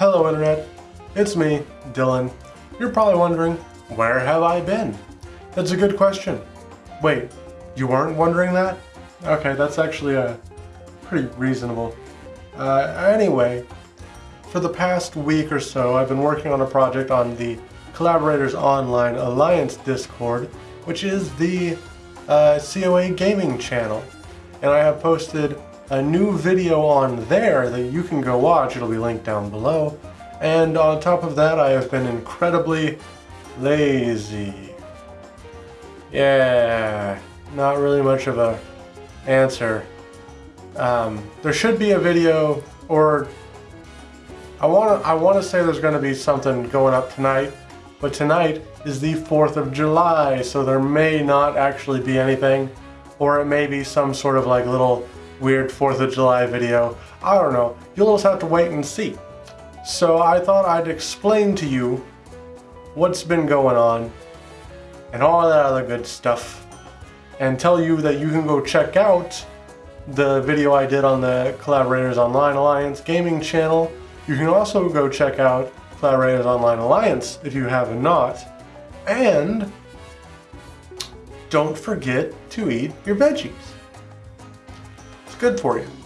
Hello Internet, it's me, Dylan. You're probably wondering, where have I been? That's a good question. Wait, you weren't wondering that? Okay, that's actually a pretty reasonable. Uh, anyway, for the past week or so, I've been working on a project on the Collaborators Online Alliance Discord, which is the uh, COA gaming channel. And I have posted a new video on there that you can go watch. It'll be linked down below. And on top of that, I have been incredibly lazy. Yeah, not really much of a answer. Um, there should be a video, or I want to I want to say there's going to be something going up tonight, but tonight is the 4th of July, so there may not actually be anything, or it may be some sort of like little weird 4th of July video. I don't know. You'll just have to wait and see. So I thought I'd explain to you what's been going on and all that other good stuff and tell you that you can go check out the video I did on the Collaborators Online Alliance gaming channel. You can also go check out Collaborators Online Alliance if you have not. And don't forget to eat your veggies. Good for you.